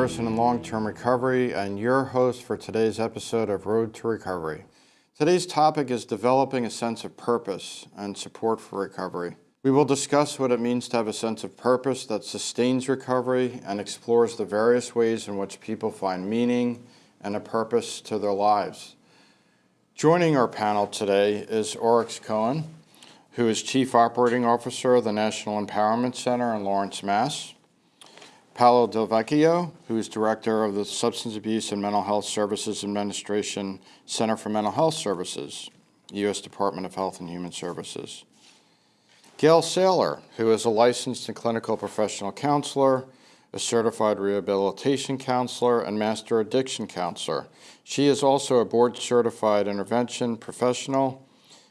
person in long-term recovery and your host for today's episode of Road to Recovery. Today's topic is developing a sense of purpose and support for recovery. We will discuss what it means to have a sense of purpose that sustains recovery and explores the various ways in which people find meaning and a purpose to their lives. Joining our panel today is Oryx Cohen, who is Chief Operating Officer of the National Empowerment Center in Lawrence, Mass. Paolo Del Vecchio, who is Director of the Substance Abuse and Mental Health Services Administration Center for Mental Health Services, U.S. Department of Health and Human Services. Gail Saylor, who is a licensed and clinical professional counselor, a certified rehabilitation counselor, and master addiction counselor. She is also a board certified intervention professional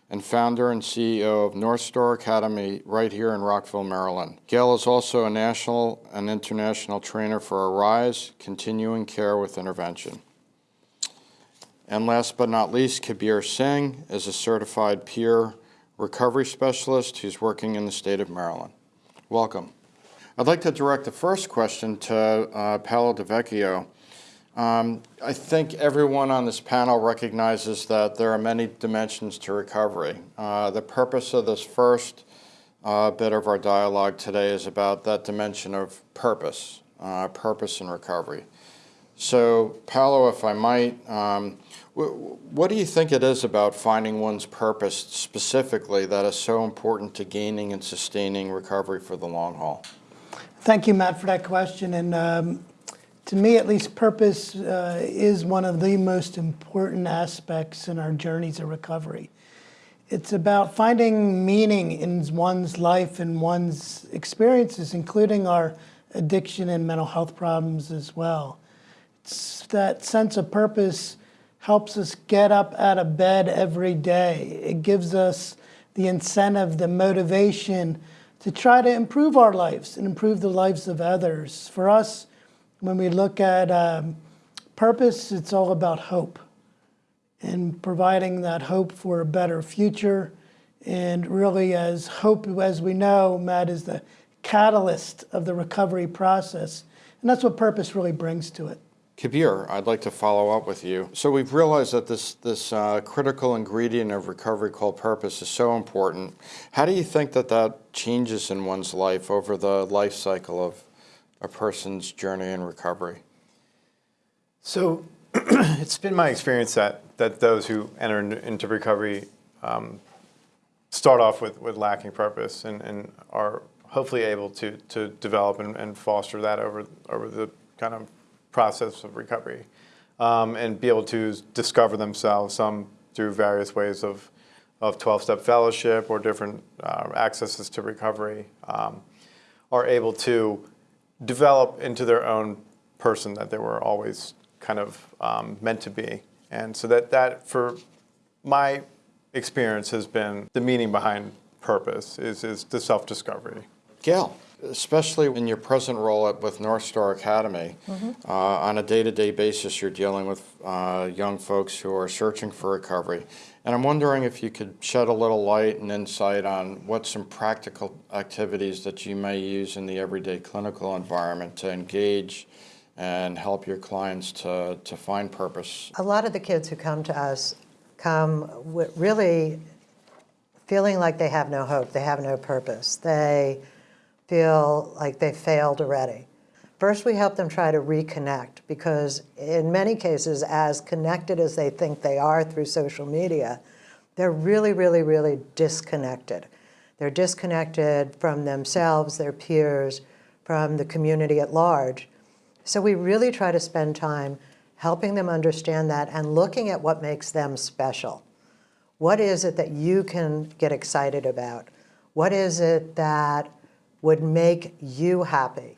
and founder and CEO of North Star Academy right here in Rockville, Maryland. Gail is also a national and international trainer for Arise, Continuing Care with Intervention. And last but not least, Kabir Singh is a certified peer recovery specialist who's working in the state of Maryland. Welcome. I'd like to direct the first question to uh, Paolo Del Vecchio. Um, I think everyone on this panel recognizes that there are many dimensions to recovery. Uh, the purpose of this first uh, bit of our dialogue today is about that dimension of purpose, uh, purpose in recovery. So, Paolo, if I might, um, what do you think it is about finding one's purpose specifically that is so important to gaining and sustaining recovery for the long haul? Thank you, Matt, for that question. And um, to me, at least, purpose uh, is one of the most important aspects in our journeys of recovery. It's about finding meaning in one's life and one's experiences, including our addiction and mental health problems as well. It's that sense of purpose helps us get up out of bed every day. It gives us the incentive, the motivation to try to improve our lives and improve the lives of others. For us, when we look at um, purpose, it's all about hope and providing that hope for a better future. And really, as hope, as we know, Matt, is the catalyst of the recovery process. And that's what purpose really brings to it. Kabir, I'd like to follow up with you. So we've realized that this, this uh, critical ingredient of recovery called purpose is so important. How do you think that that changes in one's life over the life cycle of a person's journey in recovery? So it's been my experience that, that those who enter into recovery um, start off with, with lacking purpose and, and are hopefully able to, to develop and, and foster that over, over the kind of process of recovery um, and be able to discover themselves, some through various ways of, of 12-step fellowship or different uh, accesses to recovery, um, are able to develop into their own person that they were always kind of um, meant to be. And so that, that, for my experience, has been the meaning behind purpose, is, is the self-discovery. Gail, especially in your present role at, with North Star Academy, mm -hmm. uh, on a day-to-day -day basis, you're dealing with uh, young folks who are searching for recovery. And I'm wondering if you could shed a little light and insight on what some practical activities that you may use in the everyday clinical environment to engage and help your clients to, to find purpose. A lot of the kids who come to us come really feeling like they have no hope, they have no purpose. They feel like they failed already. First, we help them try to reconnect because in many cases, as connected as they think they are through social media, they're really, really, really disconnected. They're disconnected from themselves, their peers, from the community at large. So we really try to spend time helping them understand that and looking at what makes them special. What is it that you can get excited about? What is it that would make you happy?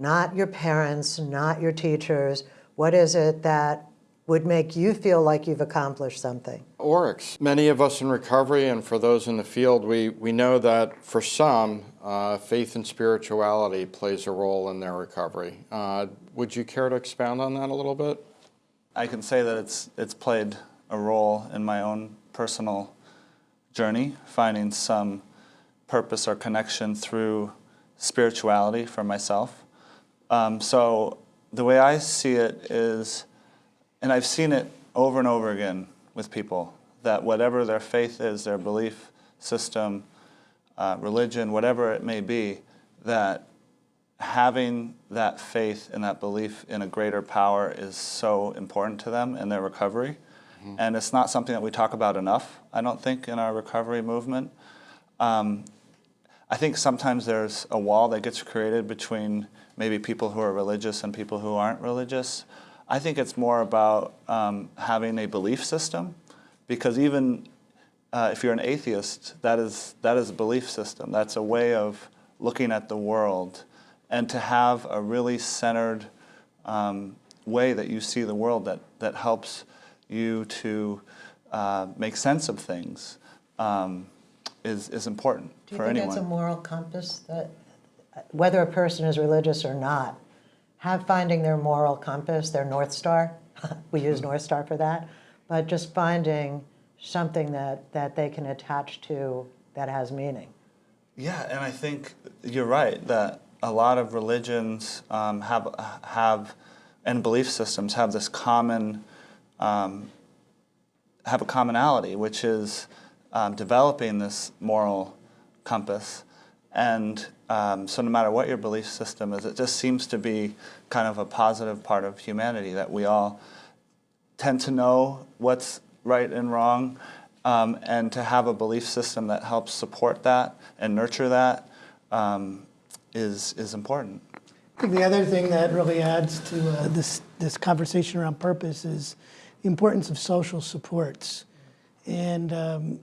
not your parents, not your teachers. What is it that would make you feel like you've accomplished something? Oryx. Many of us in recovery and for those in the field, we, we know that for some, uh, faith and spirituality plays a role in their recovery. Uh, would you care to expound on that a little bit? I can say that it's, it's played a role in my own personal journey, finding some purpose or connection through spirituality for myself. Um, so the way I see it is, and I've seen it over and over again with people, that whatever their faith is, their belief system, uh, religion, whatever it may be, that having that faith and that belief in a greater power is so important to them in their recovery. And it's not something that we talk about enough, I don't think, in our recovery movement. Um, I think sometimes there's a wall that gets created between maybe people who are religious and people who aren't religious. I think it's more about um, having a belief system, because even uh, if you're an atheist, that is that is a belief system. That's a way of looking at the world, and to have a really centered um, way that you see the world that that helps you to uh, make sense of things um, is is important Do you for think that's a moral compass that, whether a person is religious or not, have finding their moral compass, their North Star? we use North Star for that, but just finding something that, that they can attach to that has meaning. Yeah, and I think you're right that a lot of religions um, have have and belief systems have this common um, have a commonality, which is um, developing this moral compass. And um, so, no matter what your belief system is, it just seems to be kind of a positive part of humanity that we all tend to know what's right and wrong, um, and to have a belief system that helps support that and nurture that um, is is important. I think the other thing that really adds to uh, this, this conversation around purpose is the importance of social supports. And um,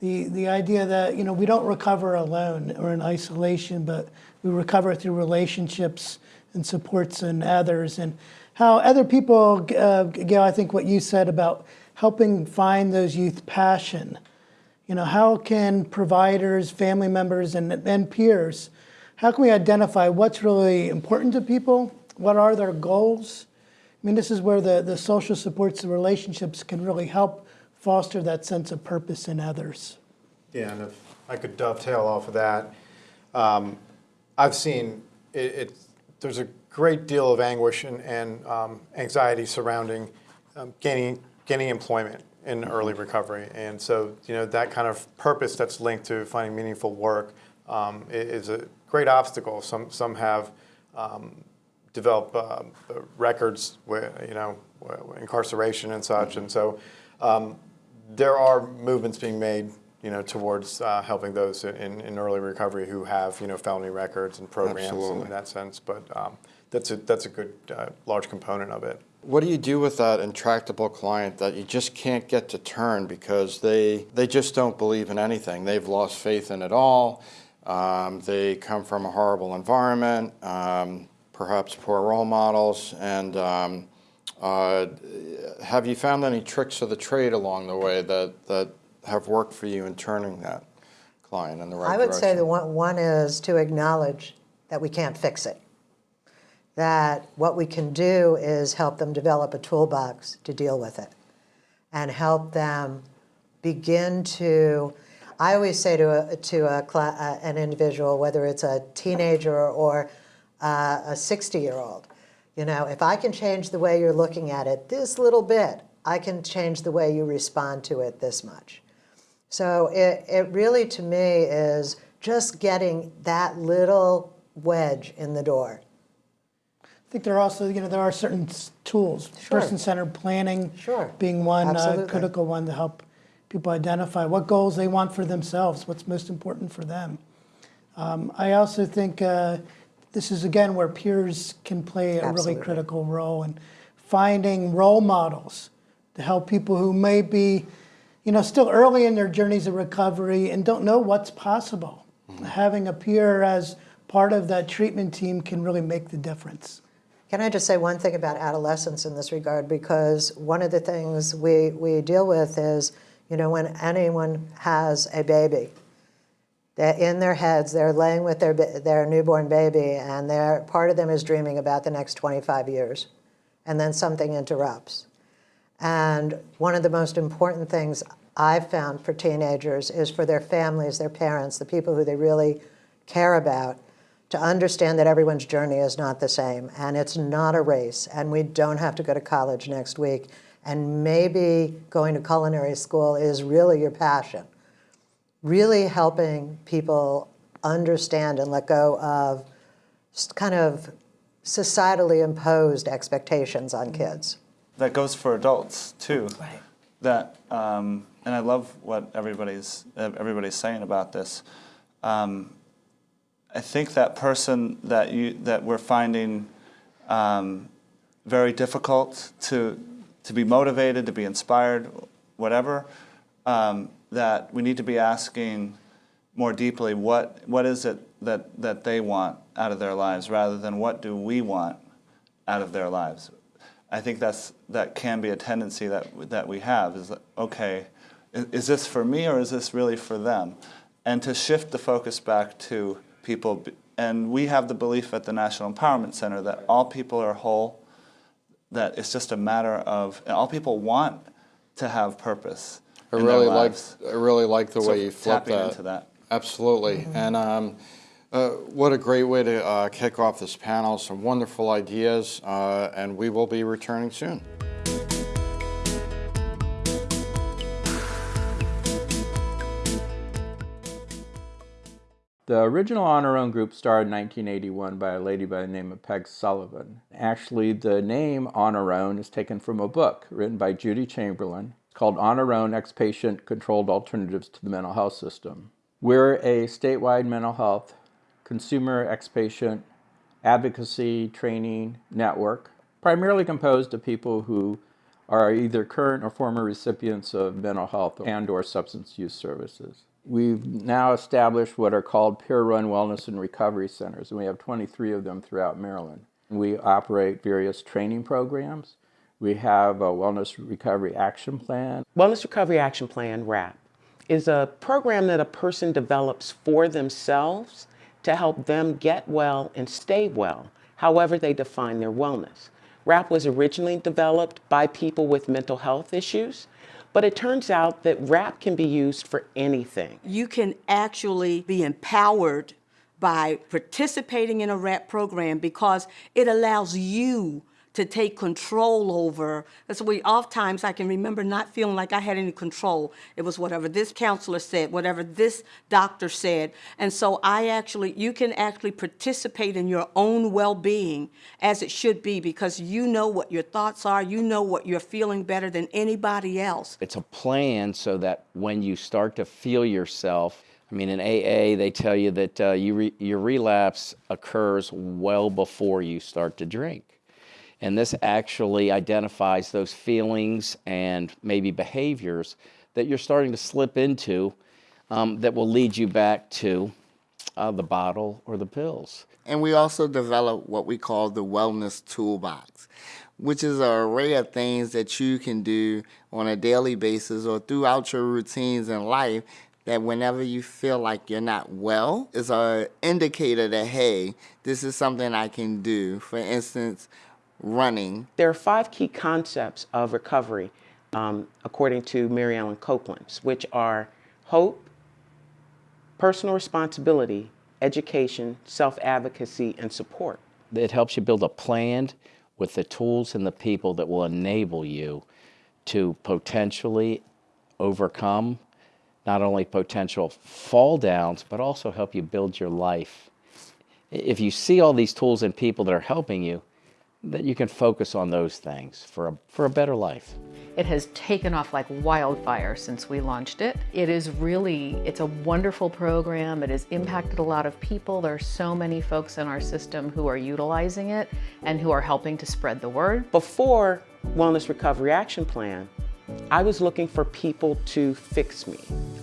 the, the idea that, you know, we don't recover alone or in isolation, but we recover through relationships and supports and others. And how other people, uh, Gail, I think what you said about helping find those youth passion. You know, how can providers, family members, and, and peers how can we identify what's really important to people? What are their goals? I mean, this is where the, the social supports and relationships can really help foster that sense of purpose in others. Yeah, and if I could dovetail off of that, um, I've seen it, it, there's a great deal of anguish and, and um, anxiety surrounding um, gaining, gaining employment in early recovery. And so, you know, that kind of purpose that's linked to finding meaningful work um, is a great obstacle. Some, some have um, developed uh, records where, you know, incarceration and such. And so um, there are movements being made, you know, towards uh, helping those in, in early recovery who have, you know, felony records and programs Absolutely. in that sense. But um, that's a that's a good uh, large component of it. What do you do with that intractable client that you just can't get to turn because they they just don't believe in anything? They've lost faith in it all. Um, they come from a horrible environment, um, perhaps poor role models, and um, uh, have you found any tricks of the trade along the way that that have worked for you in turning that client in the right I would direction? say the one, one is to acknowledge that we can't fix it. That what we can do is help them develop a toolbox to deal with it and help them begin to. I always say to, a, to a, uh, an individual, whether it's a teenager or uh, a 60 year old, you know, if I can change the way you're looking at it this little bit, I can change the way you respond to it this much. So it, it really, to me, is just getting that little wedge in the door. I think there are also, you know, there are certain tools, Sure. person-centered planning Sure. being one uh, critical one to help people identify what goals they want for themselves, what's most important for them. Um, I also think uh, this is again where peers can play a really critical role in finding role models to help people who may be, you know, still early in their journeys of recovery and don't know what's possible. Mm-hmm. Having a peer as part of that treatment team can really make the difference. Can I just say one thing about adolescence in this regard? Because one of the things we, we deal with is, you know, when anyone has a baby, that in their heads they're laying with their, their newborn baby and they're, part of them is dreaming about the next 25 years. And then something interrupts. And one of the most important things I've found for teenagers is for their families, their parents, the people who they really care about, to understand that everyone's journey is not the same and it's not a race and we don't have to go to college next week and maybe going to culinary school is really your passion. Really helping people understand and let go of kind of societally imposed expectations on kids. that goes for adults too. Right. That um, and I love what everybody's everybody's saying about this. Um, I think that person that you that we're finding um, very difficult to to be motivated, to be inspired, whatever. Um, that we need to be asking more deeply what what is it that that they want out of their lives, rather than what do we want out of their lives. I think that's that can be a tendency that that we have is okay, is, is this for me or is this really for them? And to shift the focus back to people, and we have the belief at the National Empowerment Center that all people are whole, that it's just a matter of all people want to have purpose. I really like. I really like the So way you flip that. into that. Absolutely. And um, uh, what a great way to uh, kick off this panel. Some wonderful ideas, uh, and we will be returning soon. The original On Our Own group started in 1981 by a lady by the name of Peg Sullivan. Actually, the name On Our Own is taken from a book written by Judi Chamberlin. Called On Our Own Ex-Patient Controlled Alternatives to the Mental Health System. We're a statewide mental health consumer ex-patient advocacy training network, primarily composed of people who are either current or former recipients of mental health and or substance use services. We've now established what are called peer-run wellness and recovery centers, and we have 23 of them throughout Maryland. We operate various training programs. We have a wellness recovery action plan. Wellness Recovery Action Plan, WRAP, is a program that a person develops for themselves to help them get well and stay well, however they define their wellness. WRAP was originally developed by people with mental health issues, but it turns out that WRAP can be used for anything. you can actually be empowered by participating in a WRAP program because it allows you to take control over. That's we oftentimes I can remember not feeling like I had any control. It was whatever this counselor said, whatever this doctor said. And so I actually, you can actually participate in your own well-being as it should be because you know what your thoughts are, you know what you're feeling better than anybody else. It's a plan so that when you start to feel yourself, I mean, in AA, they tell you that uh, you re- your relapse occurs well before you start to drink. And this actually identifies those feelings and maybe behaviors that you're starting to slip into um, that will lead you back to uh, the bottle or the pills. And we also develop what we call the wellness toolbox, which is an array of things that you can do on a daily basis or throughout your routines in life that whenever you feel like you're not well is a indicator that hey, this is something I can do. For instance, running. There are five key concepts of recovery, um, according to Mary Ellen Copeland, which are hope, personal responsibility, education, self advocacy, and support. It helps you build a plan with the tools and the people that will enable you to potentially overcome not only potential fall downs, but also help you build your life. If you see all these tools and people that are helping you, that you can focus on those things for a, for a better life. It has taken off like wildfire since we launched it. It is really, it's a wonderful program. It has impacted a lot of people. There are so many folks in our system who are utilizing it and who are helping to spread the word. Before Wellness Recovery Action Plan, I was looking for people to fix me.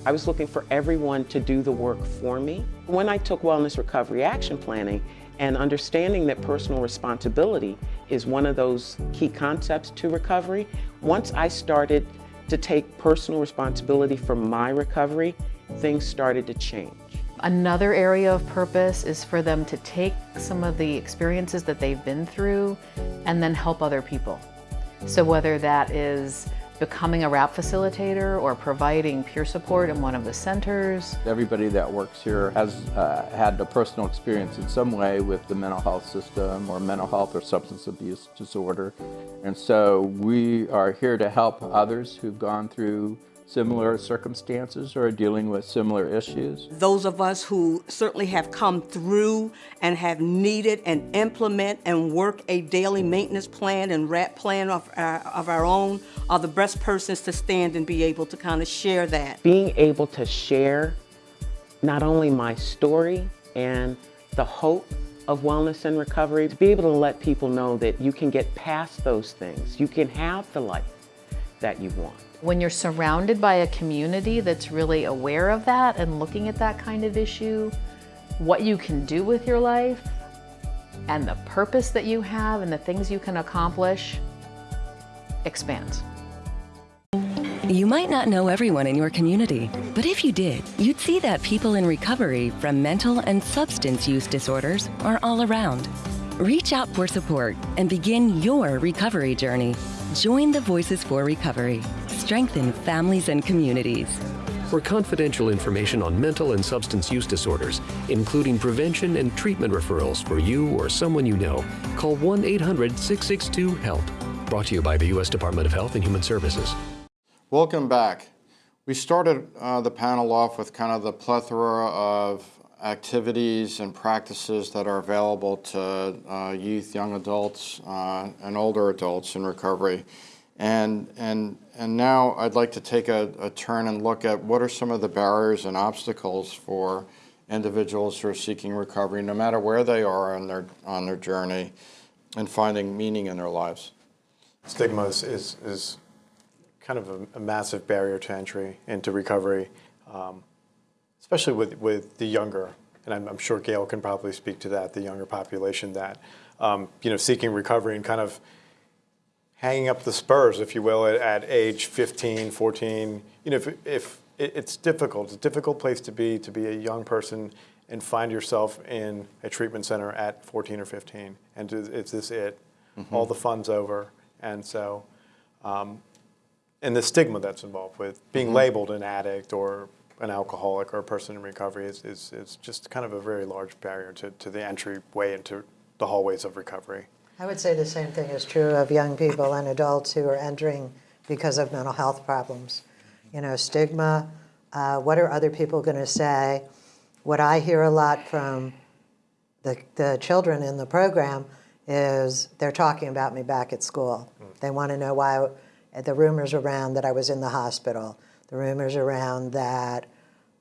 I was looking for everyone to do the work for me. When I took Wellness Recovery Action Planning and understanding that personal responsibility is one of those key concepts to recovery, once I started to take personal responsibility for my recovery, things started to change. Another area of purpose is for them to take some of the experiences that they've been through and then help other people. So whether that is becoming a WRAP facilitator or providing peer support in one of the centers. Everybody that works here has uh, had a personal experience in some way with the mental health system or mental health or substance abuse disorder. And so we are here to help others who've gone through similar circumstances or are dealing with similar issues. Those of us who certainly have come through and have needed and implement and work a daily maintenance plan and WRAP plan of our, of our own are the best persons to stand and be able to kind of share that. Being able to share not only my story and the hope of wellness and recovery, to be able to let people know that you can get past those things. You can have the life that you want. When you're surrounded by a community that's really aware of that and looking at that kind of issue, what you can do with your life, and the purpose that you have and the things you can accomplish expands. You might not know everyone in your community, but if you did, you'd see that people in recovery from mental and substance use disorders are all around. Reach out for support and begin your recovery journey. Join the Voices for Recovery. Strengthen families and communities. For confidential information on mental and substance use disorders, including prevention and treatment referrals for you or someone you know, call 1 800 662 HELP. Brought to you by the U.S. Department of Health and Human Services. Welcome back. We started uh, the panel off with kind of the plethora of activities and practices that are available to uh, youth, young adults, uh, and older adults in recovery. And, and, and now I'd like to take a, a turn and look at what are some of the barriers and obstacles for individuals who are seeking recovery, no matter where they are on their, on their journey, and finding meaning in their lives. Stigma is, is, is kind of a, a, massive barrier to entry into recovery, um, especially with, with the younger, and I'm, I'm, sure Gail can probably speak to that, the younger population that, um, you know, seeking recovery and kind of hanging up the spurs, if you will, at, at age 15, 14. You know, if, if it, it's difficult, it's a difficult place to be, to be a young person and find yourself in a treatment center at 14 or 15. And is this it? Mm -hmm. All the fun's over. And so, um, and the stigma that's involved with being mm -hmm. labeled an addict or an alcoholic or a person in recovery is, is, is just kind of a very large barrier to, to the entryway into the hallways of recovery. I would say the same thing is true of young people and adults who are entering because of mental health problems. You know, stigma, uh, what are other people going to say? What I hear a lot from the, the children in the program is they're talking about me back at school. Mm. They want to know why the rumors around that I was in the hospital, the rumors around that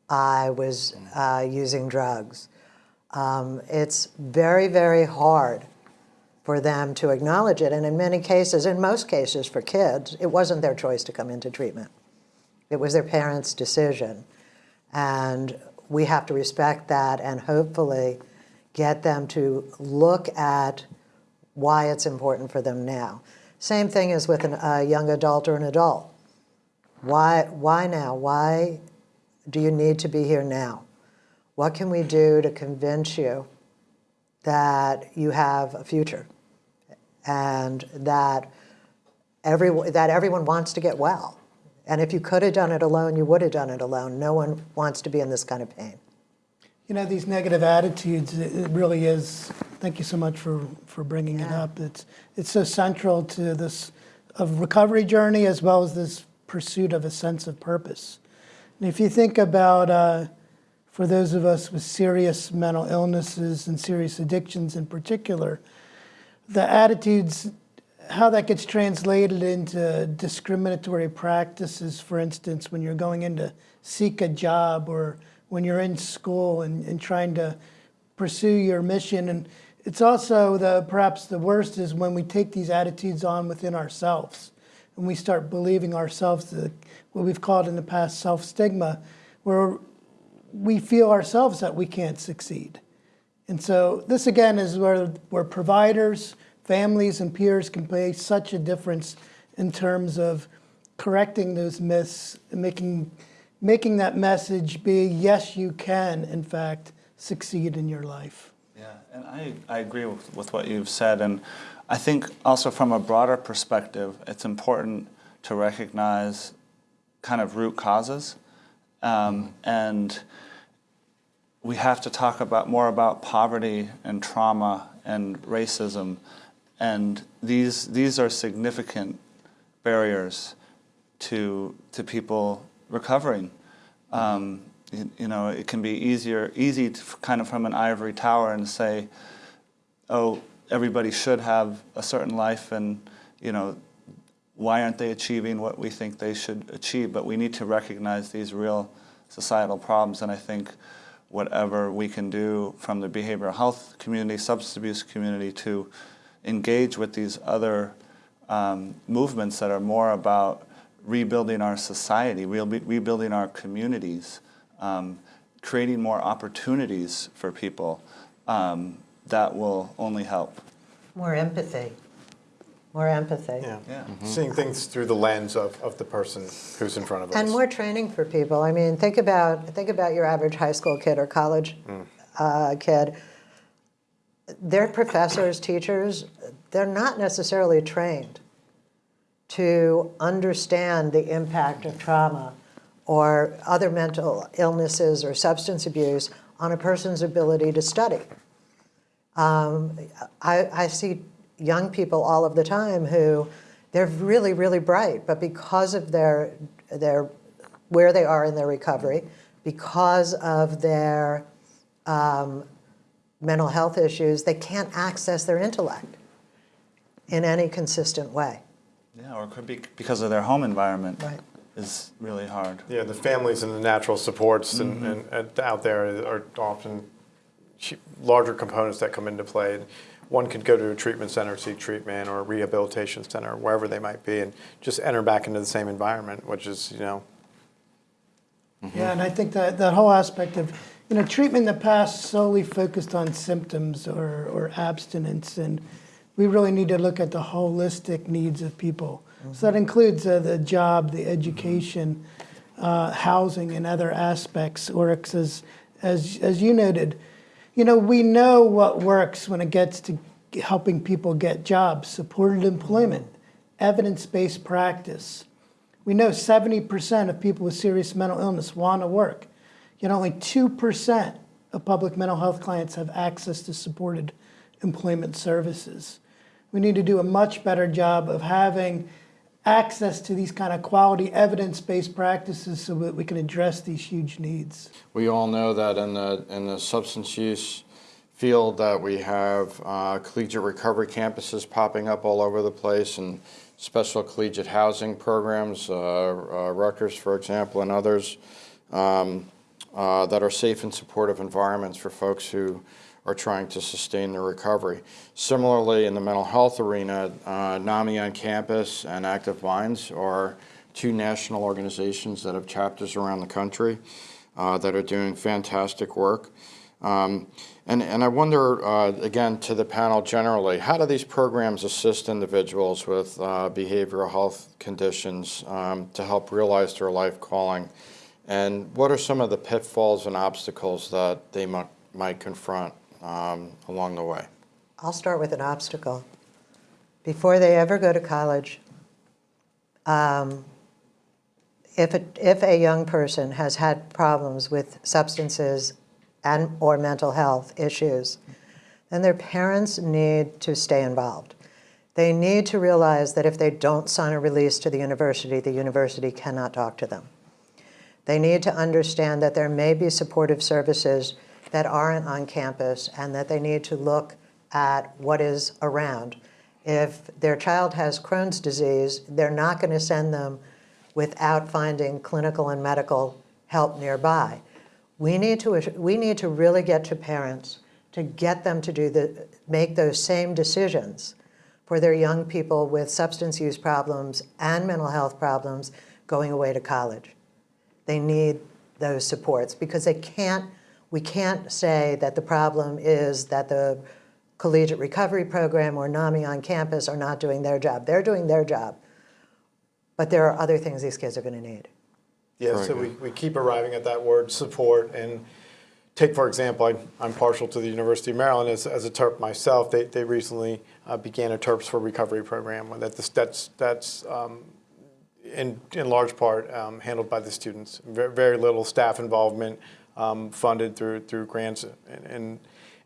I was uh, using drugs. Um, it's very, very hard for them to acknowledge it. And in many cases, in most cases for kids, it wasn't their choice to come into treatment. It was their parents' decision. And we have to respect that and hopefully get them to look at why it's important for them now. Same thing as with an, a young adult or an adult. Why, why now? Why do you need to be here now? What can we do to convince you that you have a future and that, every, that everyone wants to get well? And if you could have done it alone, you would have done it alone. No one wants to be in this kind of pain. You know, these negative attitudes, it really is, thank you so much for, for bringing yeah. it up. It's, it's so central to this of recovery journey as well as this pursuit of a sense of purpose. And if you think about, uh, for those of us with serious mental illnesses and serious addictions in particular, the attitudes, how that gets translated into discriminatory practices, for instance, when you're going in to seek a job or when you're in school and, and trying to pursue your mission. And it's also the perhaps the worst is when we take these attitudes on within ourselves and we start believing ourselves the, what we've called in the past self-stigma, where we feel ourselves that we can't succeed. And so this again is where, where providers, families, and peers can play such a difference in terms of correcting those myths and making making that message be, yes, you can, in fact, succeed in your life. Yeah, and I, I agree with, with what you've said. And I think also from a broader perspective, it's important to recognize kind of root causes. Um, and we have to talk about more about poverty and trauma and racism. And these, these are significant barriers to, to people recovering. Um, you, you know, it can be easier, easy to kind of from an ivory tower and say, oh, everybody should have a certain life and, you know, why aren't they achieving what we think they should achieve? But we need to recognize these real societal problems, and I think whatever we can do from the behavioral health community, substance abuse community, to engage with these other um, movements that are more about rebuilding our society, rebu- rebuilding our communities, um, creating more opportunities for people, um, that will only help. More empathy. More empathy. Yeah. Yeah. Seeing things through the lens of, of the person who's in front of us. And more training for people. I mean, think about think about your average high school kid or college uh, kid. Their professors, teachers, they're not necessarily trained to understand the impact of trauma or other mental illnesses or substance abuse on a person's ability to study. Um, I, I see young people all of the time who they're really, really bright, but because of their, their where they are in their recovery, because of their um, mental health issues, they can't access their intellect in any consistent way. Yeah, or it could be because of their home environment Right. is really hard. Yeah, the families and the natural supports and, Mm-hmm. and, and out there are often larger components that come into play. And one could go to a treatment center, seek treatment, or a rehabilitation center, wherever they might be, and just enter back into the same environment, which is, you know, Yeah, and I think that, that whole aspect of, you know, treatment in the past solely focused on symptoms or, or abstinence, and we really need to look at the holistic needs of people. So that includes uh, the job, the education, uh, housing, and other aspects. Or as, as, as you noted, you know, we know what works when it gets to helping people get jobs, supported employment, evidence-based practice. We know 70% of people with serious mental illness want to work, yet only 2% of public mental health clients have access to supported employment services. We need to do a much better job of having access to these kind of quality evidence-based practices so that we can address these huge needs. We all know that in the, in the substance use field that we have uh, collegiate recovery campuses popping up all over the place and special collegiate housing programs, uh, uh, Rutgers, for example, and others, um, uh, that are safe and supportive environments for folks who are trying to sustain their recovery. Similarly, in the mental health arena, uh, NAMI on campus and Active Minds are two national organizations that have chapters around the country uh, that are doing fantastic work. Um, and, and I wonder, uh, again, to the panel generally, how do these programs assist individuals with uh, behavioral health conditions um, to help realize their life calling? And what are some of the pitfalls and obstacles that they might, might confront um, along the way? I'll start with an obstacle. Before they ever go to college, um, if, a, if a young person has had problems with substances and or mental health issues, then their parents need to stay involved. They need to realize that if they don't sign a release to the university, the university cannot talk to them. They need to understand that there may be supportive services that aren't on campus and that they need to look at what is around. If their child has Crohn's disease, they're not going to send them without finding clinical and medical help nearby. We need to, we need to really get to parents to get them to do the, make those same decisions for their young people with substance use problems and mental health problems going away to college. They need those supports because they can't, we can't say that the problem is that the collegiate recovery program or NAMI on campus are not doing their job. They're doing their job. But there are other things these kids are going to need. Yeah, Very so we, good. we keep arriving at that word support and take, for example, I, I'm partial to the University of Maryland as, as a TERP myself. They, they recently uh, began a TERPs for Recovery program. That's, that's, that's um, in, in large part um, handled by the students. Very, very little staff involvement, um, funded through through grants, and, and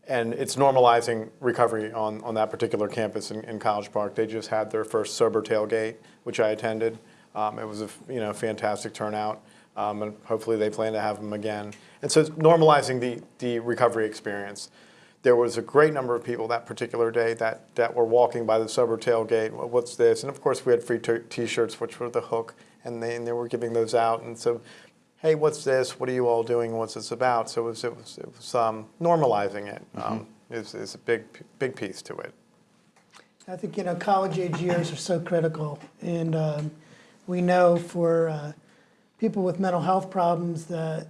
and it's normalizing recovery on, on that particular campus in, in College Park. They just had their first sober tailgate, which I attended. Um, it was a you know fantastic turnout, um, and hopefully they plan to have them again. And so it's normalizing the the recovery experience. There was a great number of people that particular day that, that were walking by the sober tailgate. What's this? And of course, we had free t-shirts, which were the hook, and they, and they were giving those out. And so hey, what's this? What are you all doing? What's this about? So it was, it was, it was um, normalizing it mm-hmm. um, is, is a big, big piece to it. I think, you know, college age years are so critical. And um, we know for uh, people with mental health problems that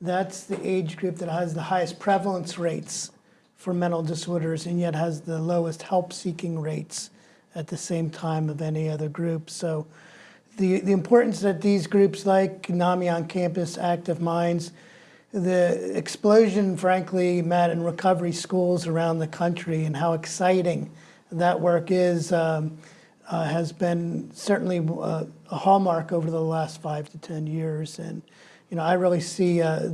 that's the age group that has the highest prevalence rates for mental disorders and yet has the lowest help seeking rates at the same time of any other group. So the, the importance that these groups like NAMI on Campus, Active Minds, the explosion, frankly, Matt, in recovery schools around the country and how exciting that work is um, uh, has been certainly a, uh, a, hallmark over the last five to 10 years. And, you know, I really see uh,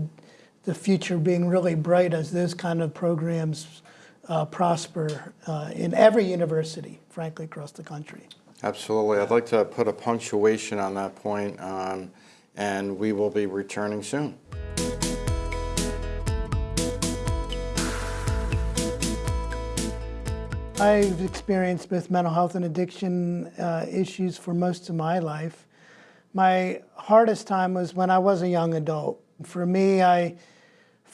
the future being really bright as those kind of programs uh, prosper uh, in every university, frankly, across the country. Absolutely. I'd like to put a punctuation on that point, um, and we will be returning soon. I've experienced both mental health and addiction uh, issues for most of my life. My hardest time was when I was a young adult. For me, I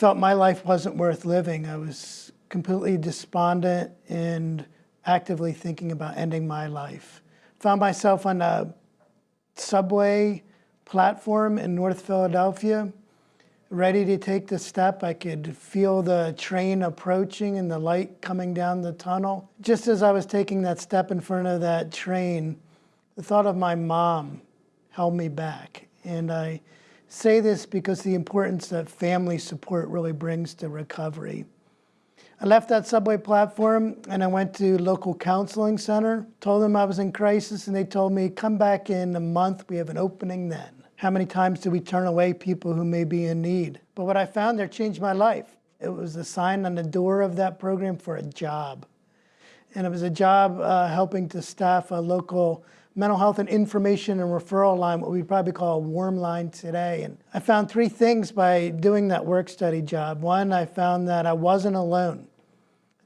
felt my life wasn't worth living. I was completely despondent and actively thinking about ending my life found myself on a subway platform in North Philadelphia, ready to take the step. I could feel the train approaching and the light coming down the tunnel. Just as I was taking that step in front of that train, the thought of my mom held me back. And I say this because the importance that family support really brings to recovery. I left that subway platform and I went to local counseling center, told them I was in crisis and they told me, come back in a month, we have an opening then. How many times do we turn away people who may be in need? But what I found there changed my life. It was a sign on the door of that program for a job. And it was a job uh, helping to staff a local mental health and information and referral line, what we'd probably call a warm line today. And I found three things by doing that work study job. One, I found that I wasn't alone.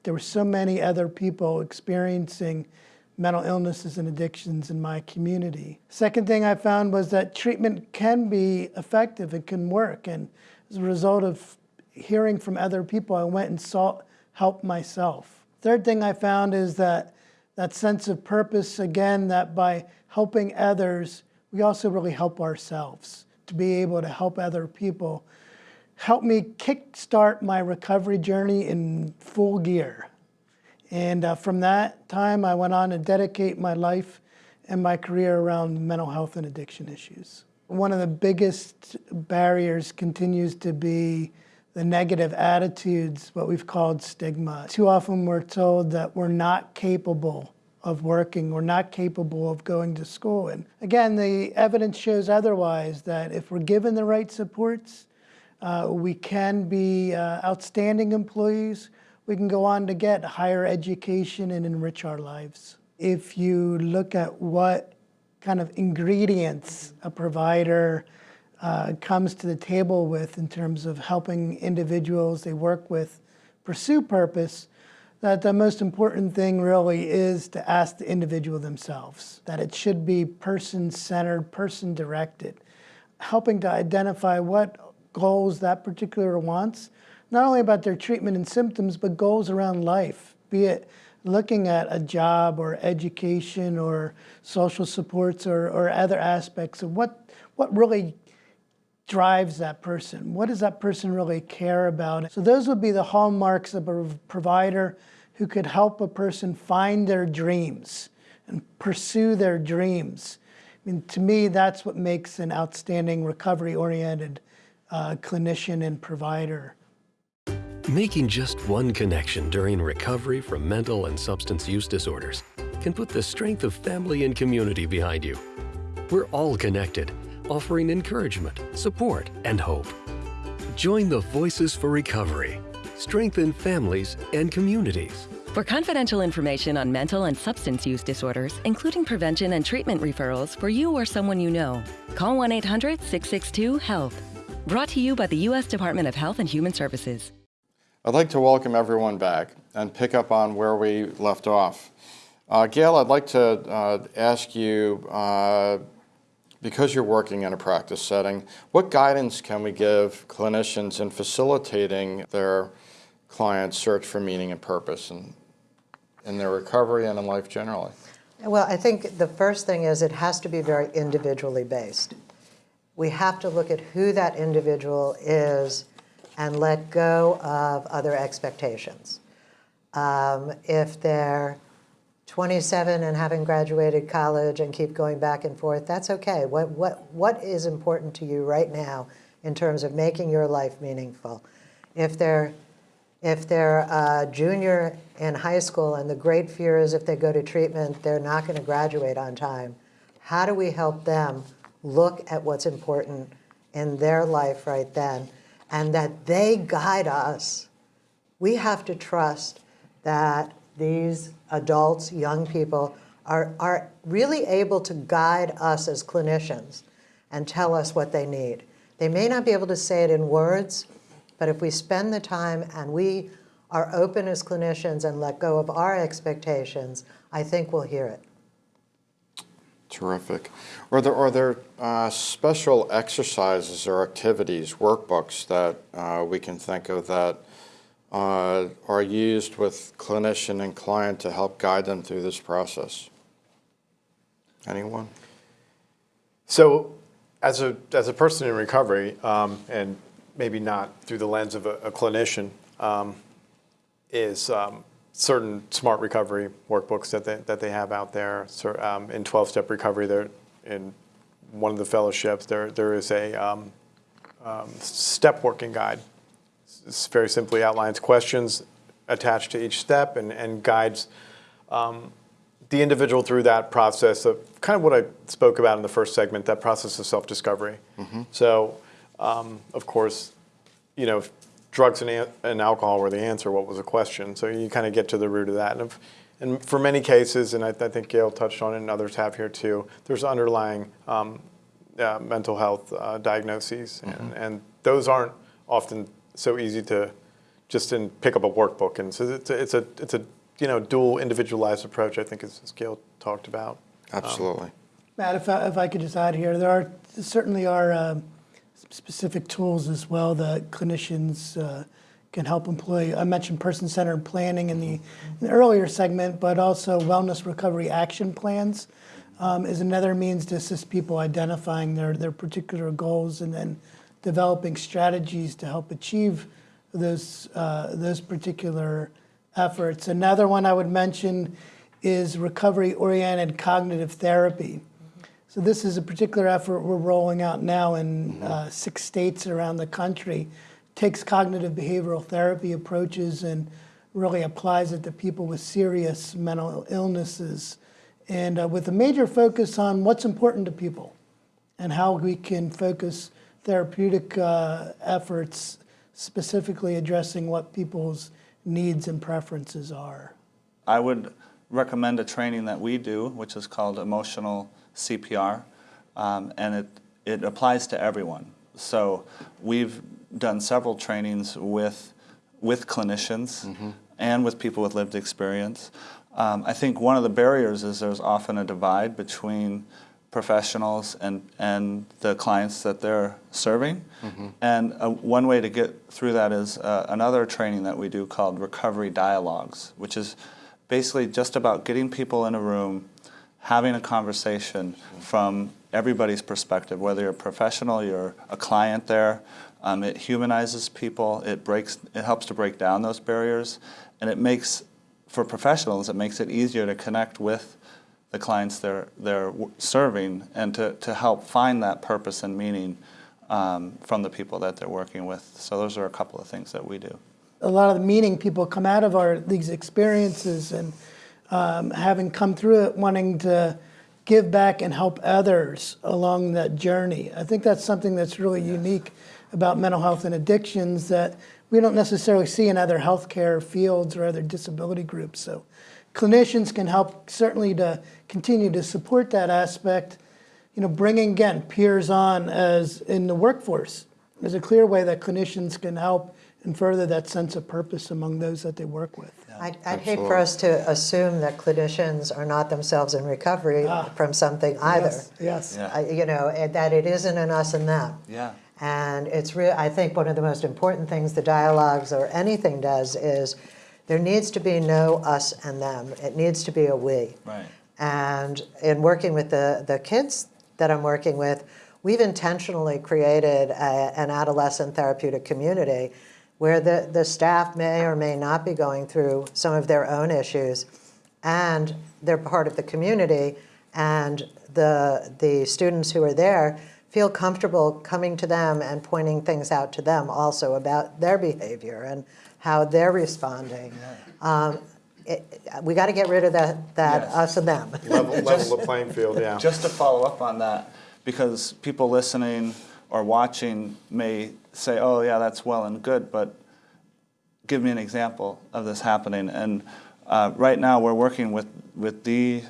There were so many other people experiencing mental illnesses and addictions in my community. Second thing I found was that treatment can be effective, it can work. And as a result of hearing from other people, I went and sought help myself. Third thing I found is that that sense of purpose, again, that by helping others, we also really help ourselves to be able to help other people helped me kickstart my recovery journey in full gear. And uh, from that time, I went on to dedicate my life and my career around mental health and addiction issues. One of the biggest barriers continues to be the negative attitudes, what we've called stigma. Too often we're told that we're not capable of working, we're not capable of going to school. And again, the evidence shows otherwise, that if we're given the right supports, uh, we can be uh, outstanding employees. We can go on to get higher education and enrich our lives. If you look at what kind of ingredients a provider uh, comes to the table with in terms of helping individuals they work with pursue purpose, that the most important thing really is to ask the individual themselves, that it should be person-centered, person-directed, helping to identify what goals that particular wants, not only about their treatment and symptoms, but goals around life, be it looking at a job or education or social supports or, or other aspects of what, what really drives that person. What does that person really care about? So those would be the hallmarks of a provider who could help a person find their dreams and pursue their dreams. I mean, to me, that's what makes an outstanding recovery-oriented uh, clinician and provider. Making just one connection during recovery from mental and substance use disorders can put the strength of family and community behind you. We're all connected, offering encouragement, support, and hope. Join the Voices for Recovery. Strengthen families and communities. For confidential information on mental and substance use disorders, including prevention and treatment referrals for you or someone you know, call 1 800 662 HELP. Brought to you by the U.S. Department of Health and Human Services. I'd like to welcome everyone back and pick up on where we left off. Uh, Gail, I'd like to uh, ask you, uh, because you're working in a practice setting, what guidance can we give clinicians in facilitating their clients' search for meaning and purpose in, in their recovery and in life generally? Well, I think the first thing is it has to be very individually based. We have to look at who that individual is and let go of other expectations. Um, if they're 27 and haven't graduated college and keep going back and forth, that's okay. What, what, what is important to you right now in terms of making your life meaningful? If they're, if they're a junior in high school and the great fear is if they go to treatment, they're not going to graduate on time, how do we help them look at what's important in their life right then and that they guide us? We have to trust that these adults, young people, are, are really able to guide us as clinicians and tell us what they need. They may not be able to say it in words, but if we spend the time and we are open as clinicians and let go of our expectations, I think we'll hear it. Terrific. Are there, are there uh, special exercises or activities, workbooks that uh, we can think of that uh, are used with clinician and client to help guide them through this process? Anyone? So, as a as a person in recovery, um, and maybe not through the lens of a, a clinician, um, is um, certain smart recovery workbooks that they, that they have out there. So, um, in 12-step recovery, there in one of the fellowships, there there is a um, um, step working guide. Very simply outlines questions attached to each step and, and guides um, the individual through that process of kind of what I spoke about in the first segment, that process of self-discovery. So, um, of course, you know, if drugs and, an- and alcohol were the answer, what was the question? So you kind of get to the root of that. And, if, and for many cases, and I, I think Gail touched on it and others have here too, there's underlying um, uh, mental health uh, diagnoses. And, and those aren't often so easy to just in pick up a workbook. And so it's a, it's a, it's a you know, dual individualized approach, I think, as, as Gail talked about. Absolutely. Matt, if I, if I could just add here, there are certainly are um, specific tools as well that clinicians uh, can help employ. I mentioned person-centered planning in the, in the earlier segment, but also wellness recovery action plans um, is another means to assist people identifying their, their particular goals and then developing strategies to help achieve those, uh, those particular efforts. Another one I would mention is recovery-oriented cognitive therapy. So this is a particular effort we're rolling out now in uh, six states around the country. Takes cognitive behavioral therapy approaches and really applies it to people with serious mental illnesses, and uh, with a major focus on what's important to people and how we can focus therapeutic uh, efforts specifically addressing what people's needs and preferences are. I would recommend a training that we do, which is called emotional CPR, um, and it, it applies to everyone. So we've done several trainings with, with clinicians and with people with lived experience. Um, I think one of the barriers is there's often a divide between professionals and, and the clients that they're serving. And uh, one way to get through that is uh, another training that we do called Recovery Dialogues, which is basically just about getting people in a room, having a conversation from everybody's perspective, whether you're a professional, you're a client there. Um, it humanizes people. It breaks. It helps to break down those barriers, and it makes, for professionals, it makes it easier to connect with the clients they're they're serving, and to to help find that purpose and meaning um, from the people that they're working with. So those are a couple of things that we do. a lot of the meaning people come out of our these experiences and um, having come through it wanting to give back and help others along that journey. I think that's something that's really unique about mental health and addictions that we don't necessarily see in other healthcare fields or other disability groups. So clinicians can help certainly to continue to support that aspect, you know, bringing again peers on as in the workforce. There's a clear way that clinicians can help and further that sense of purpose among those that they work with. I'd, I'd hate for us to assume that clinicians are not themselves in recovery ah, from something either. Yes, yes. Yeah. I- You know, and that it isn't an us and them. Yeah. And it's real, I think one of the most important things the dialogues or anything does is there needs to be no us and them. It needs to be a we. Right. And in working with the, the kids that I'm working with, we've intentionally created a, an adolescent therapeutic community where the, the staff may or may not be going through some of their own issues and they're part of the community and the, the students who are there feel comfortable coming to them and pointing things out to them also about their behavior and how they're responding. Um, it, we got to get rid of that, that Yes. us and them. Level, level the playing field, yeah. Just to follow up on that, because people listening or watching may say, oh, yeah, that's well and good, but give me an example of this happening. And uh, right now, we're working with, with the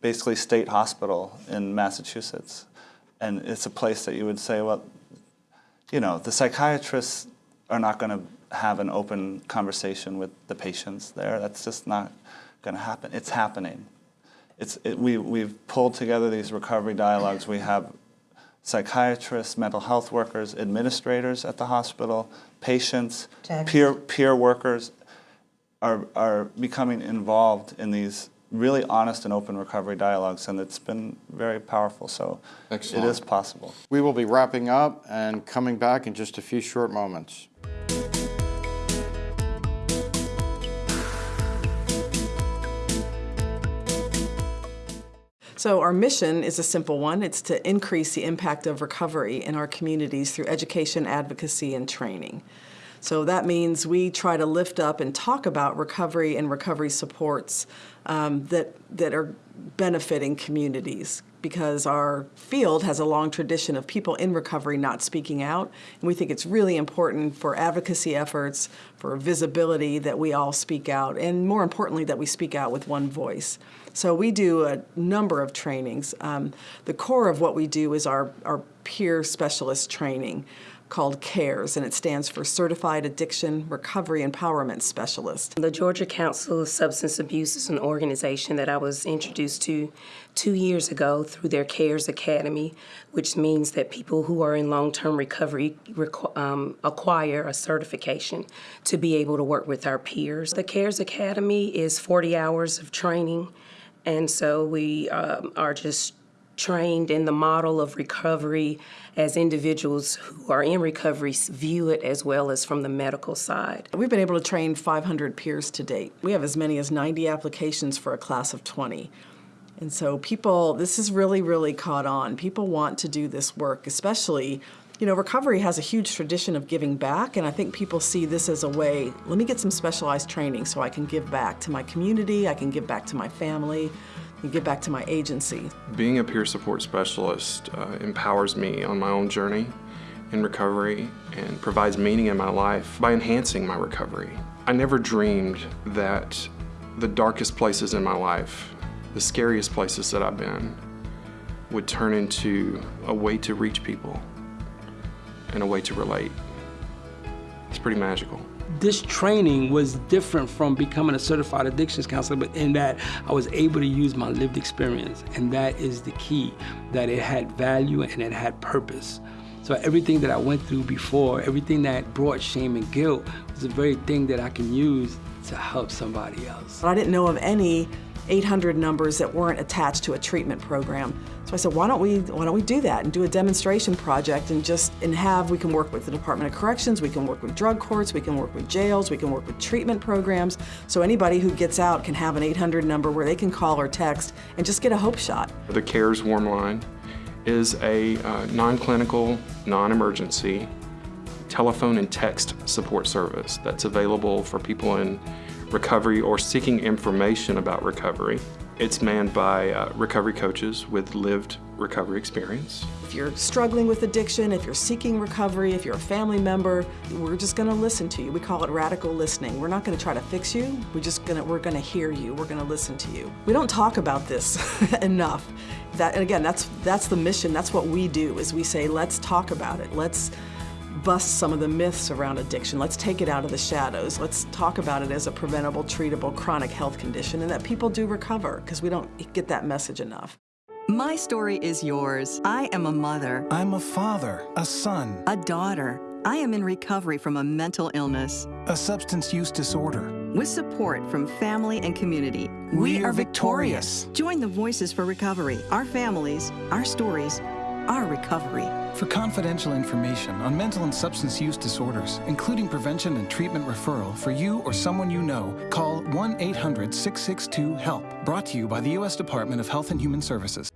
basically state hospital in Massachusetts. And it's a place that you would say, well, you know, the psychiatrists are not going to have an open conversation with the patients there. That's just not going to happen. It's happening. It's, it, we, we've pulled together these recovery dialogues. We have psychiatrists, mental health workers, administrators at the hospital, patients, Techs. peer, peer workers are, are becoming involved in these really honest and open recovery dialogues, and it's been very powerful. So Excellent. it is possible. We will be wrapping up and coming back in just a few short moments. So our mission is a simple one. It's to increase the impact of recovery in our communities through education, advocacy, and training. So that means we try to lift up and talk about recovery and recovery supports um, that, that are benefiting communities because our field has a long tradition of people in recovery not speaking out. And we think it's really important for advocacy efforts, for visibility, that we all speak out, and more importantly, that we speak out with one voice. So we do a number of trainings. Um, the core of what we do is our, our peer specialist training called CARES, and it stands for Certified Addiction Recovery Empowerment Specialist. The Georgia Council of Substance Abuse is an organization that I was introduced to two years ago through their CARES Academy, which means that people who are in long-term recovery um, acquire a certification to be able to work with our peers. The CARES Academy is 40 hours of training, and so we um, are just trained in the model of recovery as individuals who are in recovery view it as well as from the medical side. We've been able to train 500 peers to date. We have as many as 90 applications for a class of 20. And so people, this is really, really caught on. People want to do this work, especially, you know, recovery has a huge tradition of giving back, and I think people see this as a way, let me get some specialized training so I can give back to my community, I can give back to my family, and give back to my agency. Being a peer support specialist uh, empowers me on my own journey in recovery and provides meaning in my life by enhancing my recovery. I never dreamed that the darkest places in my life, the scariest places that I've been, would turn into a way to reach people and a way to relate. It's pretty magical this training was different from becoming a certified addictions counselor, but in that I was able to use my lived experience, and that is the key, that it had value and it had purpose. So everything that I went through before, everything that brought shame and guilt, was the very thing that I can use to help somebody else. I didn't know of any 800 numbers that weren't attached to a treatment program. So I said, why don't we why don't we do that and do a demonstration project and just and have we can work with the Department of Corrections, we can work with drug courts, we can work with jails, we can work with treatment programs. So anybody who gets out can have an 800 number where they can call or text and just get a hope shot. The CARES Warm Line is a uh, non-clinical, non-emergency telephone and text support service that's available for people in recovery or seeking information about recovery. It's manned by uh, recovery coaches with lived recovery experience. If you're struggling with addiction, if you're seeking recovery, if you're a family member, we're just going to listen to you. We call it radical listening. We're not going to try to fix you. We're just going to we're going to hear you. We're going to listen to you. We don't talk about this enough. That and again, that's that's the mission. That's what we do. Is we say, let's talk about it. Let's bust some of the myths around addiction. Let's take it out of the shadows. Let's talk about it as a preventable, treatable, chronic health condition and that people do recover because we don't get that message enough. My story is yours. I am a mother. I'm a father, a son, a daughter. I am in recovery from a mental illness, a substance use disorder. With support from family and community, we, we are victorious. victorious. Join the Voices for Recovery, our families, our stories, our recovery. For confidential information on mental and substance use disorders, including prevention and treatment referral for you or someone you know, call 1 800 662 HELP. Brought to you by the U.S. Department of Health and Human Services.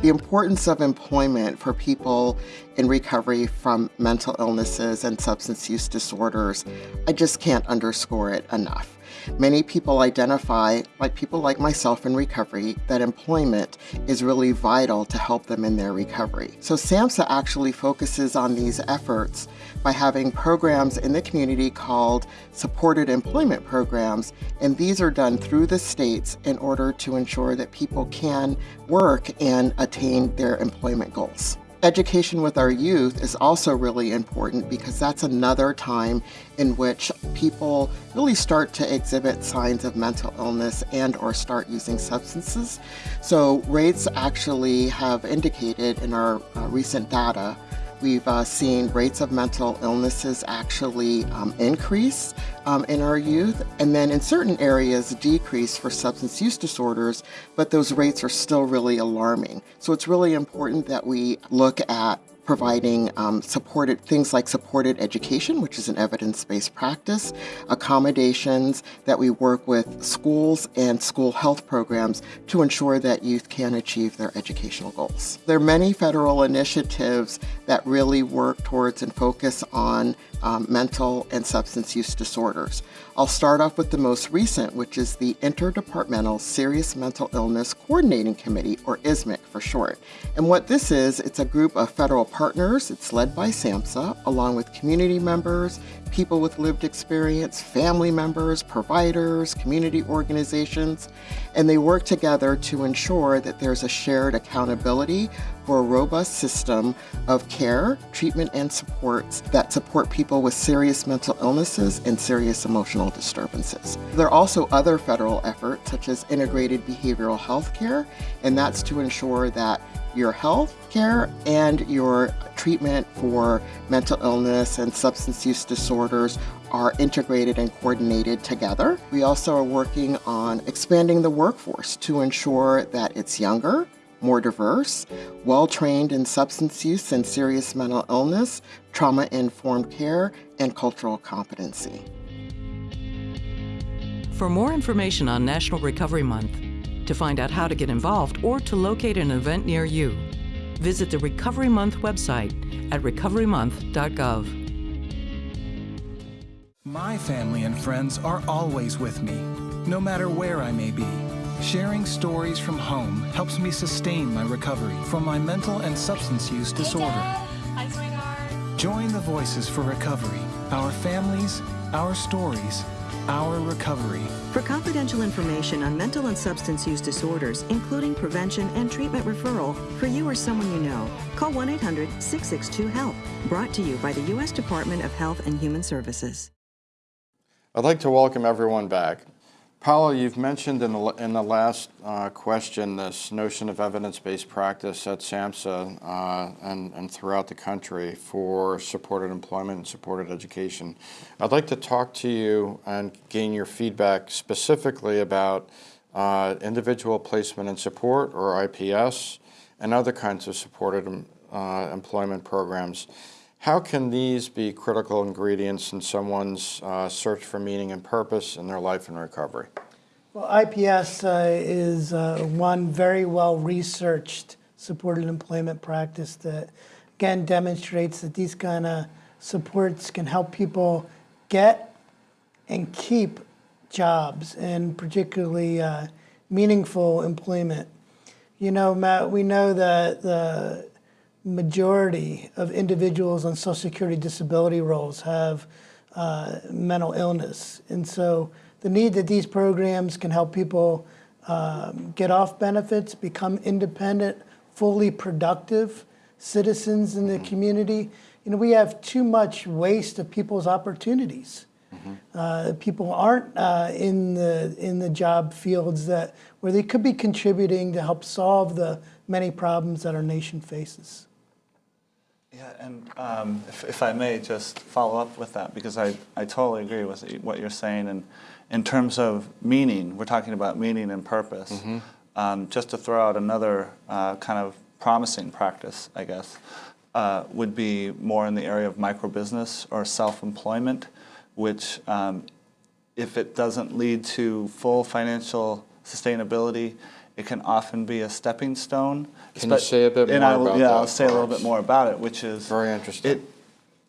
The importance of employment for people in recovery from mental illnesses and substance use disorders, I just can't underscore it enough. Many people identify, like people like myself in recovery, that employment is really vital to help them in their recovery. So SAMHSA actually focuses on these efforts by having programs in the community called supported employment programs, and these are done through the states in order to ensure that people can work and attain their employment goals. Education with our youth is also really important because that's another time in which people really start to exhibit signs of mental illness and or start using substances. So rates actually have indicated in our uh, recent data We've uh, seen rates of mental illnesses actually um, increase um, in our youth, and then in certain areas decrease for substance use disorders, but those rates are still really alarming. So it's really important that we look at providing um, supported things like supported education, which is an evidence-based practice, accommodations that we work with schools and school health programs to ensure that youth can achieve their educational goals. There are many federal initiatives that really work towards and focus on um, mental and substance use disorders. I'll start off with the most recent, which is the Interdepartmental Serious Mental Illness Coordinating Committee, or ISMICC for short. And what this is, it's a group of federal partners. It's led by SAMHSA, along with community members, people with lived experience, family members, providers, community organizations, and they work together to ensure that there's a shared accountability for a robust system of care, treatment, and supports that support people with serious mental illnesses and serious emotional disturbances. There are also other federal efforts, such as integrated behavioral health care, and that's to ensure that your health care and your treatment for mental illness and substance use disorders are integrated and coordinated together. We also are working on expanding the workforce to ensure that it's younger, more diverse, well-trained in substance use and serious mental illness, trauma-informed care, and cultural competency. For more information on National Recovery Month, to find out how to get involved or to locate an event near you, visit the Recovery Month website at recoverymonth.gov. My family and friends are always with me, no matter where I may be. Sharing stories from home helps me sustain my recovery from my mental and substance use disorder. Join the Voices for Recovery, our families, our stories, our recovery. For confidential information on mental and substance use disorders, including prevention and treatment referral for you or someone you know, call 1 800 662 HELP. Brought to you by the U.S. Department of Health and Human Services. I'd like to welcome everyone back. Paolo, you've mentioned in the, in the last uh, question this notion of evidence-based practice at SAMHSA uh, and, and throughout the country for supported employment and supported education. I'd like to talk to you and gain your feedback specifically about uh, individual placement and support, or IPS, and other kinds of supported uh, employment programs. How can these be critical ingredients in someone's uh, search for meaning and purpose in their life and recovery? Well, IPS uh, is uh, one very well researched supported employment practice that, again, demonstrates that these kind of supports can help people get and keep jobs and particularly uh, meaningful employment. You know, Matt, we know that the majority of individuals on Social Security disability rolls have uh, mental illness. And so the need that these programs can help people um, get off benefits, become independent, fully productive citizens in the community. You know, we have too much waste of people's opportunities. Uh, people aren't uh, in the in the job fields that where they could be contributing to help solve the many problems that our nation faces. Yeah, and um, if, if I may just follow up with that, because I, I totally agree with what you're saying. And in terms of meaning, we're talking about meaning and purpose. Mm-hmm. Um, just to throw out another uh, kind of promising practice, I guess, uh, would be more in the area of microbusiness or self-employment, which um, if it doesn't lead to full financial sustainability, it can often be a stepping stone. Can you say a bit and more I about yeah, that I'll say a little bit more about it, which is Very interesting.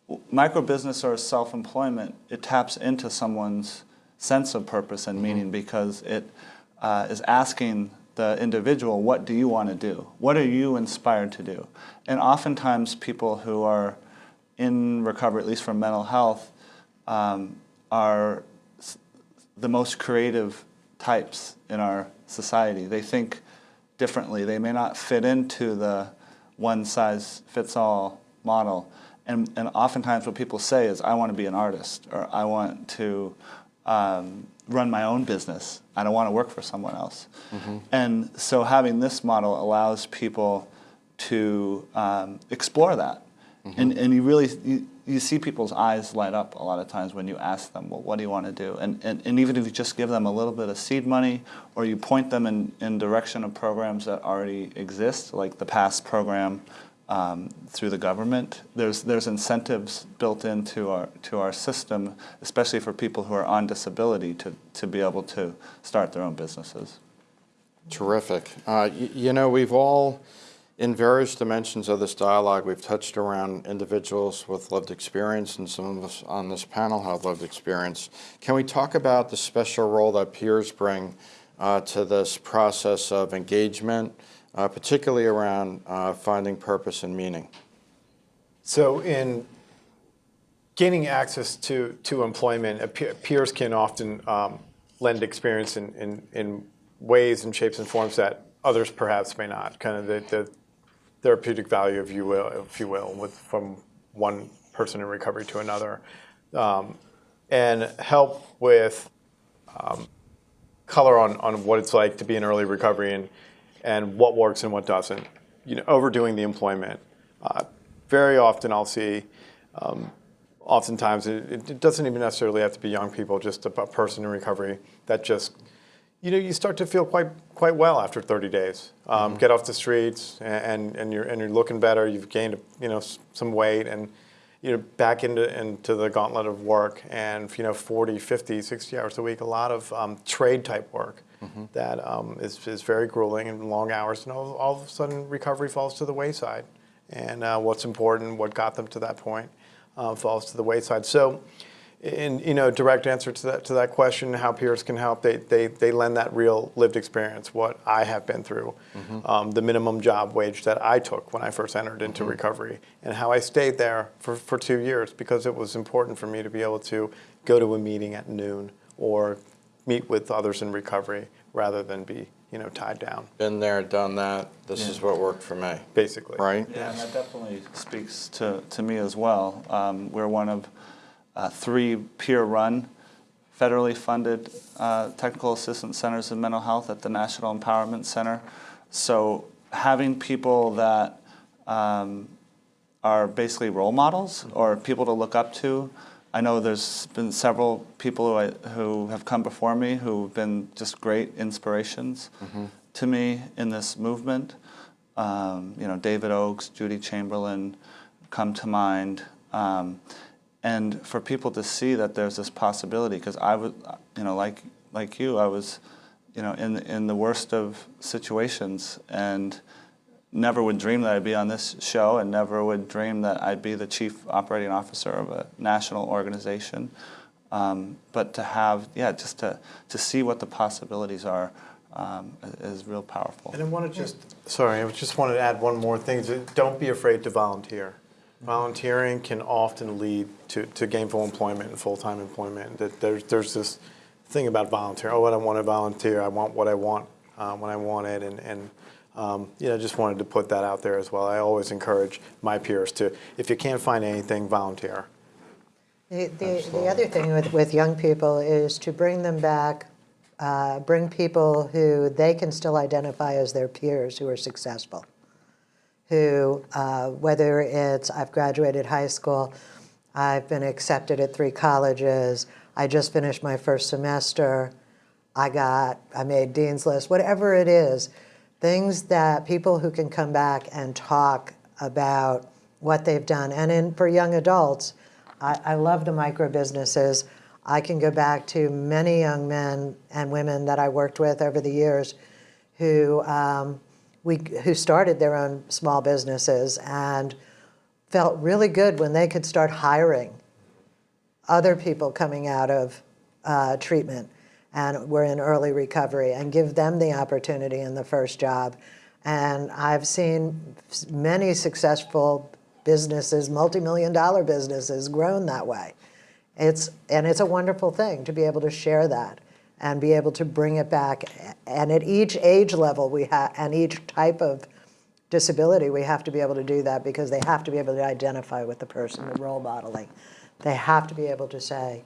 it, microbusiness or self-employment, it taps into someone's sense of purpose and meaning because it uh, is asking the individual, what do you want to do? What are you inspired to do? And oftentimes people who are in recovery, at least from mental health, um, are the most creative types in our society. They think differently. They may not fit into the one size fits all model. And, and oftentimes what people say is, I want to be an artist or I want to um, run my own business. I don't want to work for someone else. And so having this model allows people to um, explore that. And, and you really, you, you see people's eyes light up a lot of times when you ask them, well, what do you want to do? And, and, and even if you just give them a little bit of seed money or you point them in, in direction of programs that already exist, like the PASS program um, through the government, there's, there's incentives built into our, to our system, especially for people who are on disability to, to be able to start their own businesses. Terrific. Uh, you know, we've all, in various dimensions of this dialogue, we've touched around individuals with lived experience, and some of us on this panel have lived experience. Can we talk about the special role that peers bring uh, to this process of engagement, uh, particularly around uh, finding purpose and meaning? So in gaining access to, to employment, peers can often um, lend experience in, in, in ways and shapes and forms that others perhaps may not. Kind of the, the therapeutic value, if you will, if you will, with from one person in recovery to another, um, and help with um, color on, on what it's like to be in early recovery and, and what works and what doesn't. You know, overdoing the employment. Uh, very often I'll see, um, oftentimes it, it doesn't even necessarily have to be young people, just a person in recovery that just, you know, you start to feel quite quite well after 30 days. Um, Get off the streets and, and you're and you're looking better. You've gained you know some weight and you know back into into the gauntlet of work and you know 40, 50, 60 hours a week. A lot of um, trade type work that um, is is very grueling and long hours. And all, all of a sudden recovery falls to the wayside. And uh, what's important, what got them to that point, uh, falls to the wayside. So in you know direct answer to that to that question how peers can help they they, they lend that real lived experience what i have been through um, the minimum job wage that i took when i first entered into recovery and how i stayed there for, for two years because it was important for me to be able to go to a meeting at noon or meet with others in recovery rather than be you know tied down Been there, done that. This Yeah. is what worked for me. basically Right? Yeah, and that definitely speaks to, to me as well. Um, we're one of uh, three peer-run, federally funded uh, technical assistance centers in mental health at the National Empowerment Center. So having people that um, are basically role models or people to look up to. I know there's been several people who, I, who have come before me who've been just great inspirations to me in this movement. Um, you know, David Oaks, Judi Chamberlin come to mind. Um, and for people to see that there's this possibility, because I was, you know, like like you, I was, you know, in in the worst of situations, and never would dream that I'd be on this show, and never would dream that I'd be the chief operating officer of a national organization. Um, but to have, yeah, just to, to see what the possibilities are um, is real powerful. And I want to just, sorry, I just wanted to add one more thing. is that Don't be afraid to volunteer. Volunteering can often lead to, to gainful employment and full-time employment. That there's, there's this thing about volunteer. Oh, I don't want to volunteer. I want what I want uh, when I want it. And, and um, you know, just wanted to put that out there as well. I always encourage my peers to, if you can't find anything, volunteer. The, the, the other thing with, with young people is to bring them back, uh, bring people who they can still identify as their peers who are successful. Who, uh, whether it's I've graduated high school, I've been accepted at three colleges, I just finished my first semester, I got, I made Dean's List, whatever it is, things that people who can come back and talk about what they've done. And in, for young adults, I, I love the micro businesses. I can go back to many young men and women that I worked with over the years who, um, we, who started their own small businesses and felt really good when they could start hiring other people coming out of uh, treatment and were in early recovery and give them the opportunity in the first job. And I've seen many successful businesses, multi-million dollar businesses grown that way. It's, and it's a wonderful thing to be able to share that and be able to bring it back. And at each age level we have, and each type of disability, we have to be able to do that because they have to be able to identify with the person, the role modeling. They have to be able to say,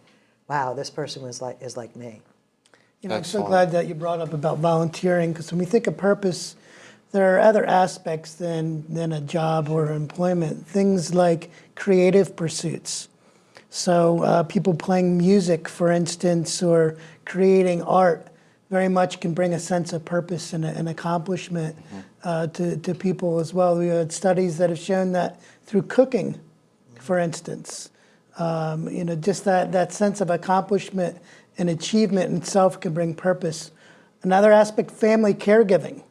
wow, this person was like, is like me. You know, I'm so glad that you brought up about volunteering because when we think of purpose, there are other aspects than, than a job or employment. Things like creative pursuits. So uh, people playing music, for instance, or creating art very much can bring a sense of purpose and, and accomplishment uh, to, to people as well. We had studies that have shown that through cooking, for instance, um, you know, just that, that sense of accomplishment and achievement in itself can bring purpose. Another aspect, family caregiving.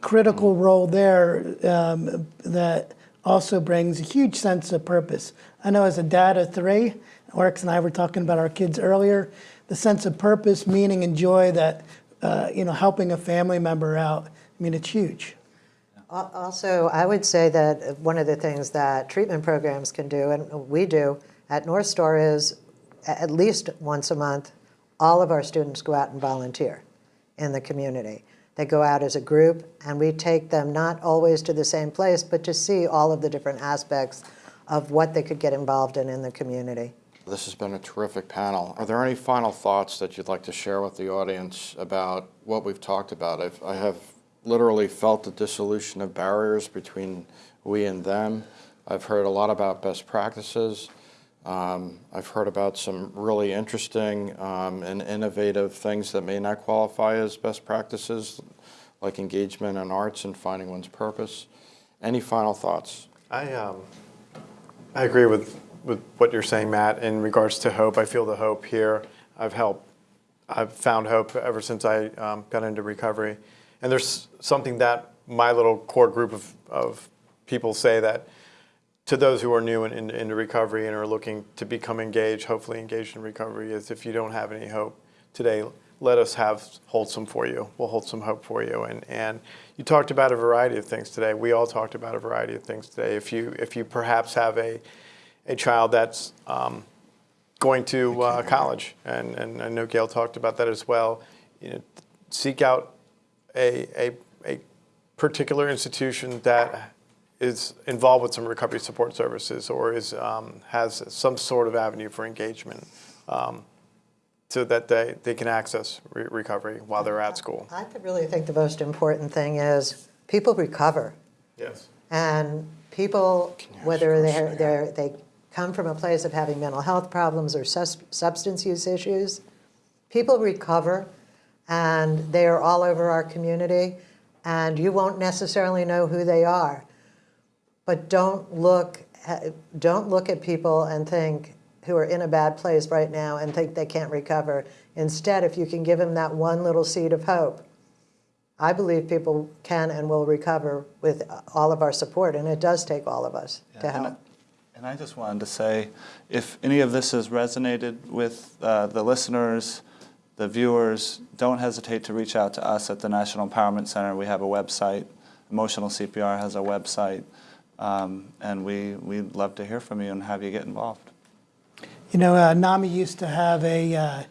Critical role there um, that also brings a huge sense of purpose. I know as a dad of three, Oryx and I were talking about our kids earlier, the sense of purpose, meaning, and joy that, uh, you know, helping a family member out, I mean, it's huge. Also, I would say that one of the things that treatment programs can do, and we do at North Star, is at least once a month, all of our students go out and volunteer in the community. They go out as a group, and we take them not always to the same place, but to see all of the different aspects of what they could get involved in in the community. This has been a terrific panel. Are there any final thoughts that you'd like to share with the audience about what we've talked about? I've, I have literally felt the dissolution of barriers between we and them. I've heard a lot about best practices. Um, I've heard about some really interesting um, and innovative things that may not qualify as best practices, like engagement in arts and finding one's purpose. Any final thoughts? I, um, I agree with, with what you're saying, Matt, in regards to hope. I feel the hope here. I've helped, I've found hope ever since I um, got into recovery. And there's something that my little core group of, of people say that to those who are new in, in, into recovery and are looking to become engaged, hopefully engaged in recovery, is if you don't have any hope today, let us have hold some for you. We'll hold some hope for you. And and you talked about a variety of things today. We all talked about a variety of things today. If you if you perhaps have a a child that's um, going to uh, college, and, and I know Gail talked about that as well. You know, seek out a, a, a particular institution that is involved with some recovery support services or is um, has some sort of avenue for engagement um, so that they, they can access re recovery while they're at school. I really think the most important thing is people recover. Yes. And people, whether they're, they're, they come from a place of having mental health problems or sus substance use issues, people recover and they are all over our community and you won't necessarily know who they are. But don't look, at, don't look at people and think, who are in a bad place right now and think they can't recover. Instead, if you can give them that one little seed of hope, I believe people can and will recover with all of our support, and it does take all of us to help. And And I just wanted to say, if any of this has resonated with uh, the listeners, the viewers, don't hesitate to reach out to us at the National Empowerment Center. We have a website. Emotional CPR has a website. Um, and we, we'd love to hear from you and have you get involved. You know, uh, NAMI used to have a, uh,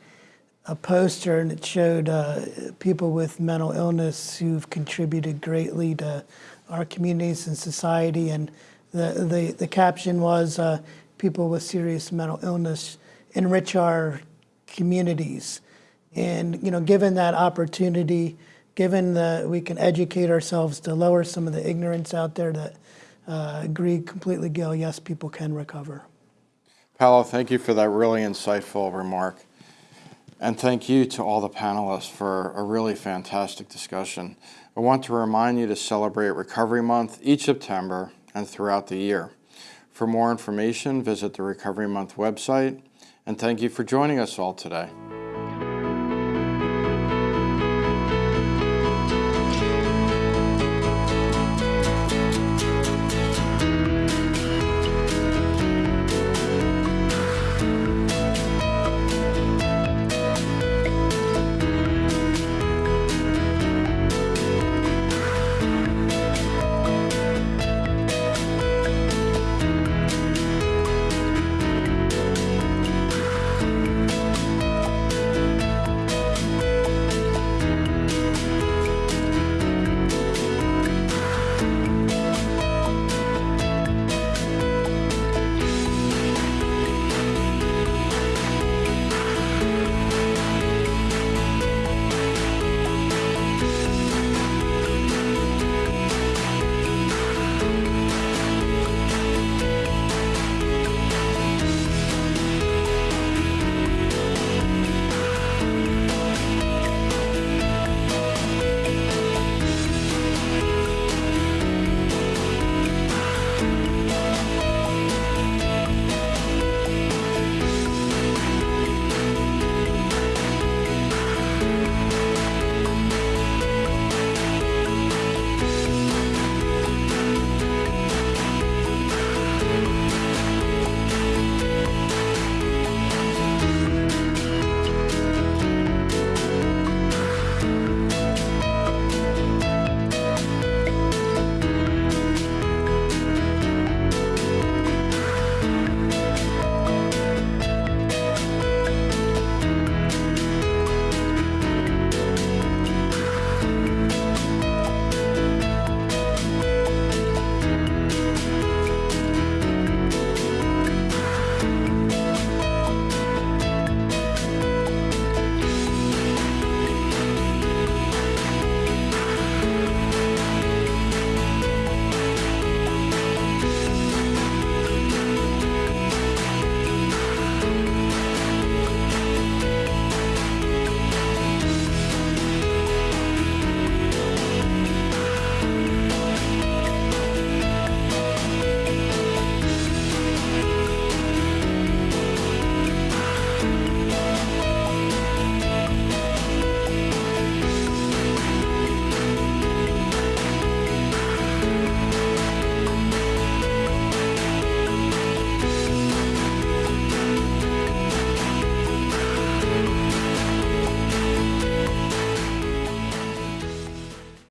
a poster and it showed uh, people with mental illness who've contributed greatly to our communities and society. And the, the, the caption was, uh, people with serious mental illness enrich our communities. And, you know, given that opportunity, given that we can educate ourselves to lower some of the ignorance out there that uh, agree completely, Gail, yes, people can recover. Paolo, thank you for that really insightful remark. And thank you to all the panelists for a really fantastic discussion. I want to remind you to celebrate Recovery Month each September and throughout the year. For more information, visit the Recovery Month website. And thank you for joining us all today.